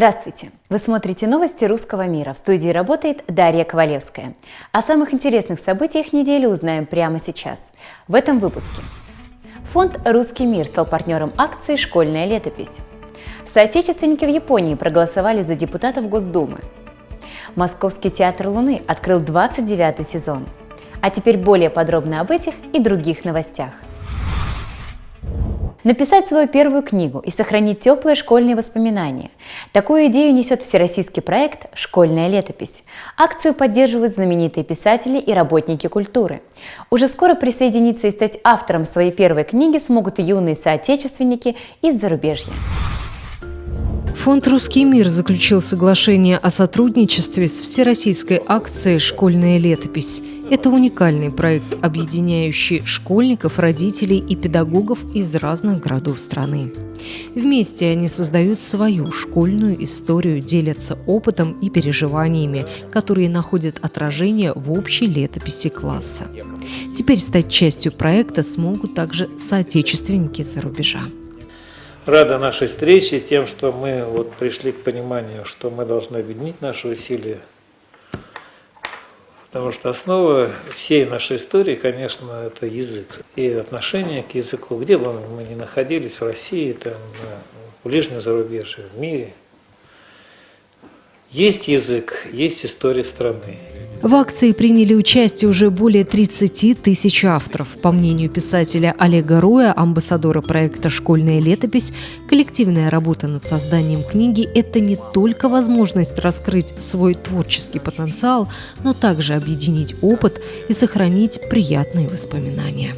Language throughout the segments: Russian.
Здравствуйте! Вы смотрите новости русского мира. В студии работает Дарья Ковалевская. О самых интересных событиях недели узнаем прямо сейчас. В этом выпуске. Фонд «Русский мир» стал партнером акции «Школьная летопись». Соотечественники в Японии проголосовали за депутатов Госдумы. Московский театр Луны открыл 29 сезон. А теперь более подробно об этих и других новостях. Написать свою первую книгу и сохранить теплые школьные воспоминания. Такую идею несет всероссийский проект «Школьная летопись». Акцию поддерживают знаменитые писатели и работники культуры. Уже скоро присоединиться и стать автором своей первой книги смогут юные соотечественники из зарубежья. Фонд «Русский мир» заключил соглашение о сотрудничестве с всероссийской акцией «Школьная летопись». Это уникальный проект, объединяющий школьников, родителей и педагогов из разных городов страны. Вместе они создают свою школьную историю, делятся опытом и переживаниями, которые находят отражение в общей летописи класса. Теперь стать частью проекта смогут также соотечественники за рубежа рада нашей встрече, тем, что мы вот пришли к пониманию, что мы должны объединить наши усилия. Потому что основа всей нашей истории, конечно, это язык. И отношение к языку, где бы мы ни находились, в России, там, в ближнем зарубежье, в мире. Есть язык, есть история страны. В акции приняли участие уже более 30 тысяч авторов. По мнению писателя Олега Роя, амбассадора проекта «Школьная летопись», коллективная работа над созданием книги – это не только возможность раскрыть свой творческий потенциал, но также объединить опыт и сохранить приятные воспоминания.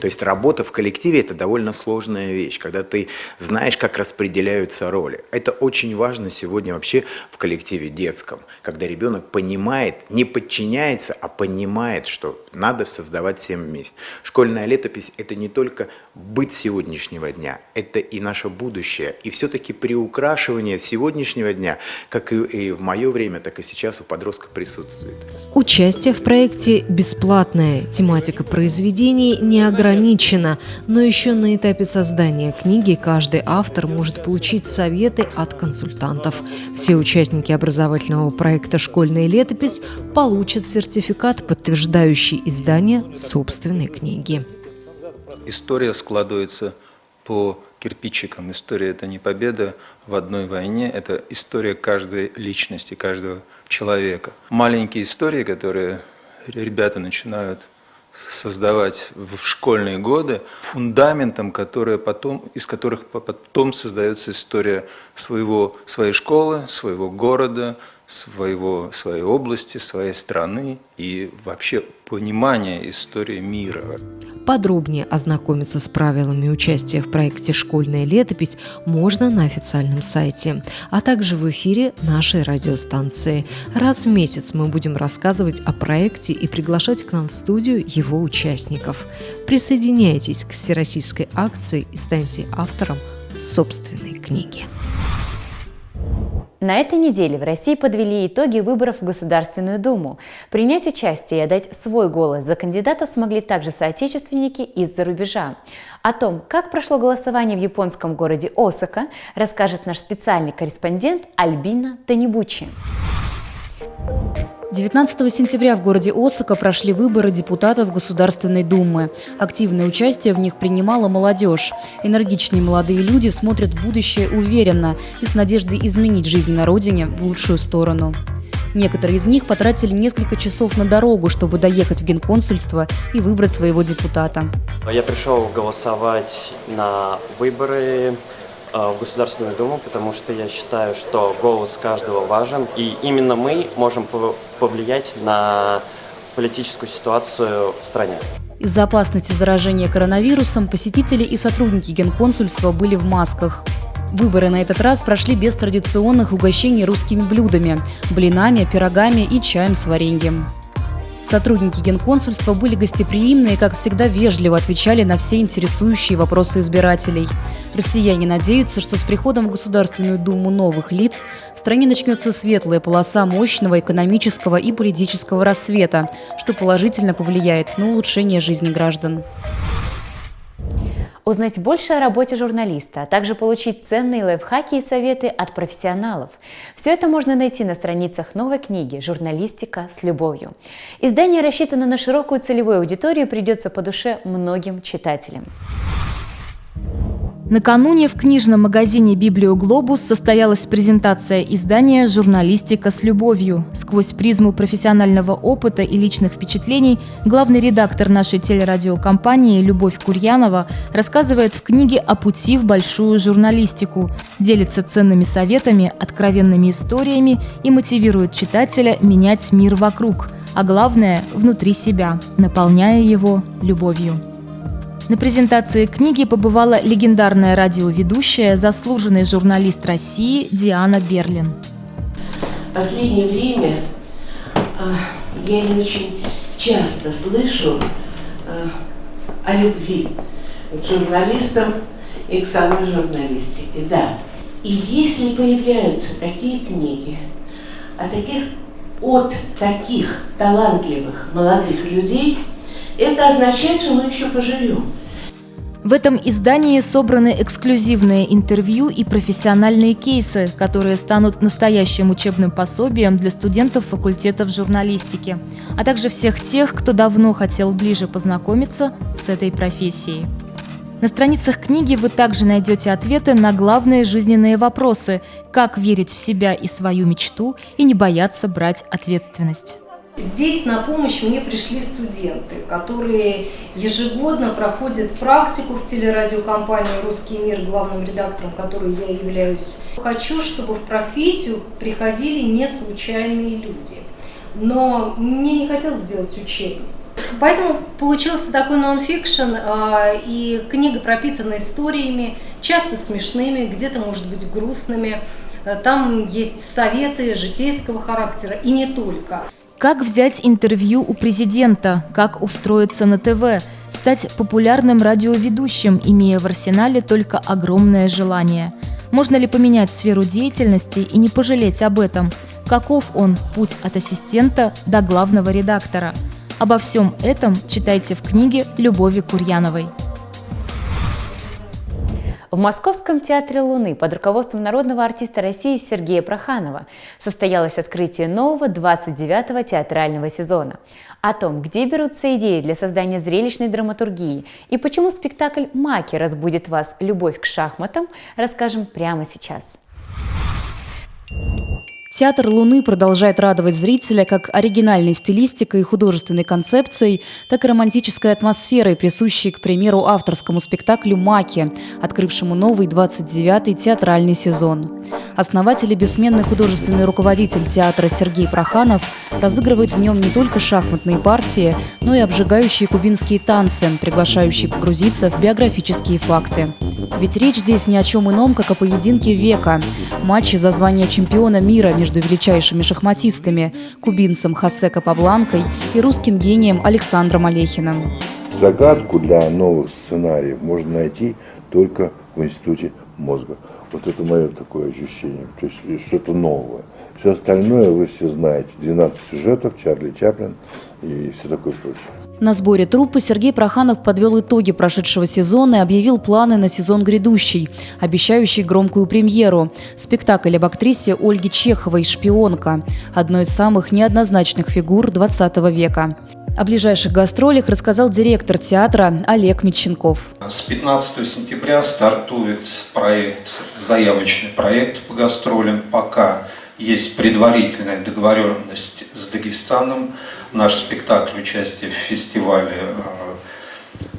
То есть работа в коллективе – это довольно сложная вещь, когда ты знаешь, как распределяются роли. Это очень важно сегодня вообще в коллективе детском, когда ребенок понимает, не подчиняется, а понимает, что надо создавать всем вместе. Школьная летопись – это не только быть сегодняшнего дня, это и наше будущее. И все-таки приукрашивание сегодняшнего дня, как и в мое время, так и сейчас у подростка присутствует. Участие в проекте бесплатное. Тематика произведений не ограничена, но еще на этапе создания книги каждый автор может получить советы от консультантов. Все участники образовательного проекта «Школьная летопись» получат сертификат, подтверждающий издание собственной книги. История складывается по кирпичикам. История – это не победа в одной войне, это история каждой личности, каждого человека. Маленькие истории, которые ребята начинают создавать в школьные годы, фундаментом, которые потом, из которых потом создается история своего, своей школы, своего города, своего, своей области, своей страны и вообще понимание истории мира. Подробнее ознакомиться с правилами участия в проекте «Школьная летопись» можно на официальном сайте, а также в эфире нашей радиостанции. Раз в месяц мы будем рассказывать о проекте и приглашать к нам в студию его участников. Присоединяйтесь к всероссийской акции и станьте автором собственной книги. На этой неделе в России подвели итоги выборов в Государственную Думу. Принять участие и отдать свой голос за кандидата смогли также соотечественники из-за рубежа. О том, как прошло голосование в японском городе Осака, расскажет наш специальный корреспондент Альбина Танибучи. 19 сентября в городе Осака прошли выборы депутатов Государственной Думы. Активное участие в них принимала молодежь. Энергичные молодые люди смотрят в будущее уверенно и с надеждой изменить жизнь на родине в лучшую сторону. Некоторые из них потратили несколько часов на дорогу, чтобы доехать в генконсульство и выбрать своего депутата. Я пришел голосовать на выборы Э, в Государственную Думу, потому что я считаю, что голос каждого важен, и именно мы можем повлиять на политическую ситуацию в стране. Из-за опасности заражения коронавирусом посетители и сотрудники генконсульства были в масках. Выборы на этот раз прошли без традиционных угощений русскими блюдами – блинами, пирогами и чаем с вареньем. Сотрудники генконсульства были гостеприимны и, как всегда, вежливо отвечали на все интересующие вопросы избирателей. Россияне надеются, что с приходом в Государственную Думу новых лиц в стране начнется светлая полоса мощного экономического и политического рассвета, что положительно повлияет на улучшение жизни граждан. Узнать больше о работе журналиста, а также получить ценные лайфхаки и советы от профессионалов. Все это можно найти на страницах новой книги «Журналистика с любовью». Издание рассчитано на широкую целевую аудиторию и придется по душе многим читателям. Накануне в книжном магазине «Библиоглобус» состоялась презентация издания «Журналистика с любовью». Сквозь призму профессионального опыта и личных впечатлений главный редактор нашей телерадиокомпании Любовь Курьянова рассказывает в книге о пути в большую журналистику, делится ценными советами, откровенными историями и мотивирует читателя менять мир вокруг, а главное – внутри себя, наполняя его любовью. На презентации книги побывала легендарная радиоведущая, заслуженный журналист России Диана Берлин. В последнее время э, я не очень часто слышу э, о любви к журналистам и к самой журналистике. Да. И если появляются такие книги о таких, от таких талантливых молодых людей – это означает, что мы еще поживем. В этом издании собраны эксклюзивные интервью и профессиональные кейсы, которые станут настоящим учебным пособием для студентов факультетов журналистики, а также всех тех, кто давно хотел ближе познакомиться с этой профессией. На страницах книги вы также найдете ответы на главные жизненные вопросы, как верить в себя и свою мечту и не бояться брать ответственность. Здесь на помощь мне пришли студенты, которые ежегодно проходят практику в телерадиокомпании «Русский мир», главным редактором которой я являюсь. Хочу, чтобы в профессию приходили не случайные люди. Но мне не хотелось сделать учебник. Поэтому получился такой нон-фикшн, и книга пропитана историями, часто смешными, где-то, может быть, грустными. Там есть советы житейского характера, и не только. Как взять интервью у президента, как устроиться на ТВ, стать популярным радиоведущим, имея в арсенале только огромное желание. Можно ли поменять сферу деятельности и не пожалеть об этом? Каков он, путь от ассистента до главного редактора? Обо всем этом читайте в книге Любови Курьяновой. В Московском театре Луны под руководством народного артиста России Сергея Проханова состоялось открытие нового 29-го театрального сезона. О том, где берутся идеи для создания зрелищной драматургии и почему спектакль «Маки» разбудит вас любовь к шахматам, расскажем прямо сейчас. Театр Луны продолжает радовать зрителя как оригинальной стилистикой и художественной концепцией, так и романтической атмосферой, присущей, к примеру, авторскому спектаклю «Маки», открывшему новый 29-й театральный сезон. Основатель и бессменный художественный руководитель театра Сергей Проханов разыгрывает в нем не только шахматные партии, но и обжигающие кубинские танцы, приглашающие погрузиться в биографические факты. Ведь речь здесь ни о чем ином, как о поединке века. Матче за звание чемпиона мира между величайшими шахматистами – кубинцем Хосе Капабланкой и русским гением Александром Олехиным. Загадку для новых сценариев можно найти только в Институте мозга. Вот это мое такое ощущение, то есть что-то новое. Все остальное вы все знаете. 12 сюжетов, Чарли Чаплин и все такое прочее. На сборе труппы Сергей Проханов подвел итоги прошедшего сезона и объявил планы на сезон грядущий, обещающий громкую премьеру. Спектакль об актрисе Ольге Чеховой «Шпионка», одной из самых неоднозначных фигур 20 века. О ближайших гастролях рассказал директор театра Олег Митченков. С 15 сентября стартует проект, заявочный проект по гастролям. Пока есть предварительная договоренность с Дагестаном – наш спектакль участие в фестивале э,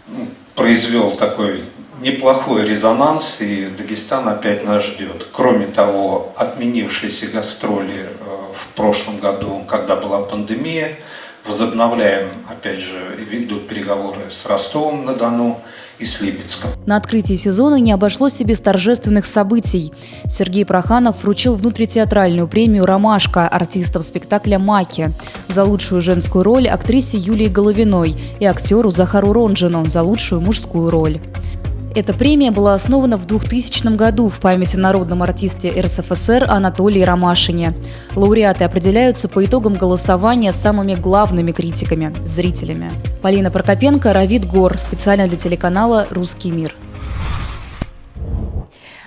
ну, произвел такой неплохой резонанс, и Дагестан опять нас ждет. Кроме того, отменившиеся гастроли э, в прошлом году, когда была пандемия, возобновляем, опять же, идут переговоры с Ростовом-на-Дону, и с Липецком. На открытии сезона не обошлось без торжественных событий. Сергей Проханов вручил внутритеатральную премию «Ромашка» артистам спектакля «Маки» за лучшую женскую роль актрисе Юлии Головиной и актеру Захару Ронжину за лучшую мужскую роль. Эта премия была основана в 2000 году в память о народном артисте РСФСР Анатолии Ромашине. Лауреаты определяются по итогам голосования самыми главными критиками – зрителями. Полина Прокопенко, Равид Гор, специально для телеканала «Русский мир».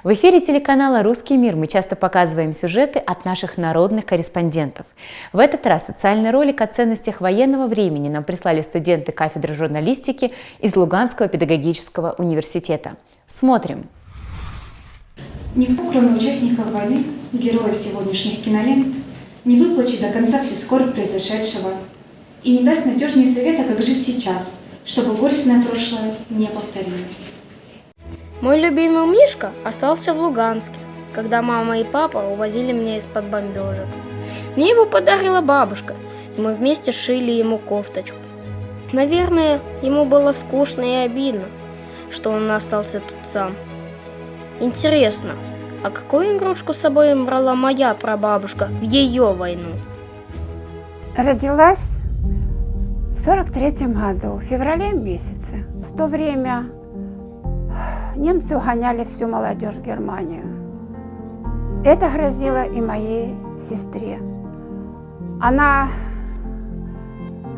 В эфире телеканала «Русский мир» мы часто показываем сюжеты от наших народных корреспондентов. В этот раз социальный ролик о ценностях военного времени нам прислали студенты кафедры журналистики из Луганского педагогического университета. Смотрим. Никто, кроме участников войны, героев сегодняшних кинолент, не выплачет до конца всю скорбь произошедшего и не даст надежнее совета, как жить сейчас, чтобы горестное прошлое не повторилось. Мой любимый Мишка остался в Луганске, когда мама и папа увозили меня из-под бомбежек. Мне его подарила бабушка, и мы вместе шили ему кофточку. Наверное, ему было скучно и обидно, что он остался тут сам. Интересно, а какую игрушку с собой брала моя прабабушка в ее войну? Родилась в 43 году, в феврале месяце. В то время немцы угоняли всю молодежь в Германию. Это грозило и моей сестре. Она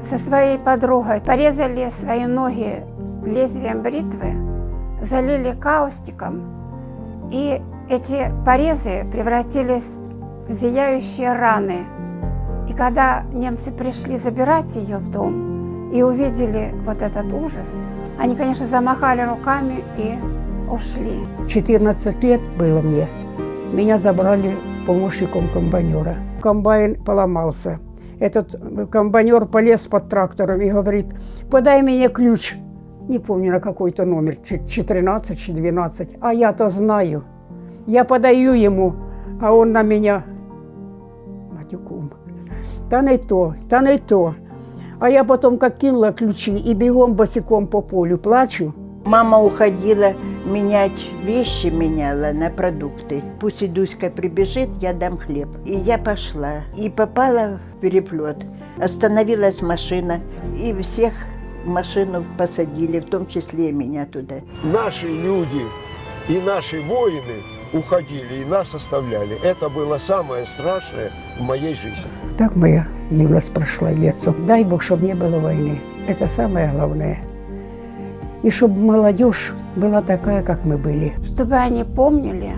со своей подругой порезали свои ноги лезвием бритвы, залили каустиком, и эти порезы превратились в зияющие раны. И когда немцы пришли забирать ее в дом и увидели вот этот ужас, они, конечно, замахали руками и ушли. 14 лет было мне. Меня забрали помощником комбайнера. Комбайн поломался. Этот комбайнер полез под трактором и говорит, подай мне ключ. Не помню, на какой-то номер, 14, 12. А я-то знаю. Я подаю ему, а он на меня матюком. Та не то, та не то. А я потом как кинула ключи и бегом босиком по полю плачу. Мама уходила менять вещи, меняла на продукты. Пусть Идуська прибежит, я дам хлеб. И я пошла. И попала в переплет. Остановилась машина, и всех в машину посадили, в том числе и меня туда. Наши люди и наши воины уходили и нас оставляли. Это было самое страшное в моей жизни. Так моя юность прошла детство. Дай Бог, чтобы не было войны. Это самое главное. И чтобы молодежь была такая, как мы были. Чтобы они помнили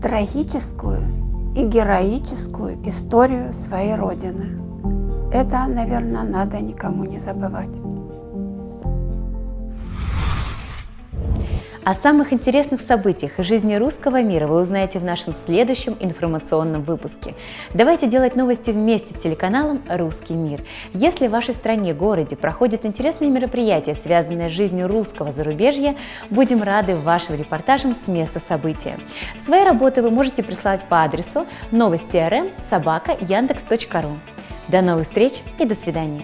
трагическую и героическую историю своей Родины. Это, наверное, надо никому не забывать. О самых интересных событиях из жизни русского мира вы узнаете в нашем следующем информационном выпуске. Давайте делать новости вместе с телеканалом «Русский мир». Если в вашей стране, городе проходят интересные мероприятия, связанные с жизнью русского зарубежья, будем рады вашим репортажам с места события. Свои работы вы можете прислать по адресу новости.рм собака яндекс.ру. До новых встреч и до свидания!